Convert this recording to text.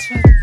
touch.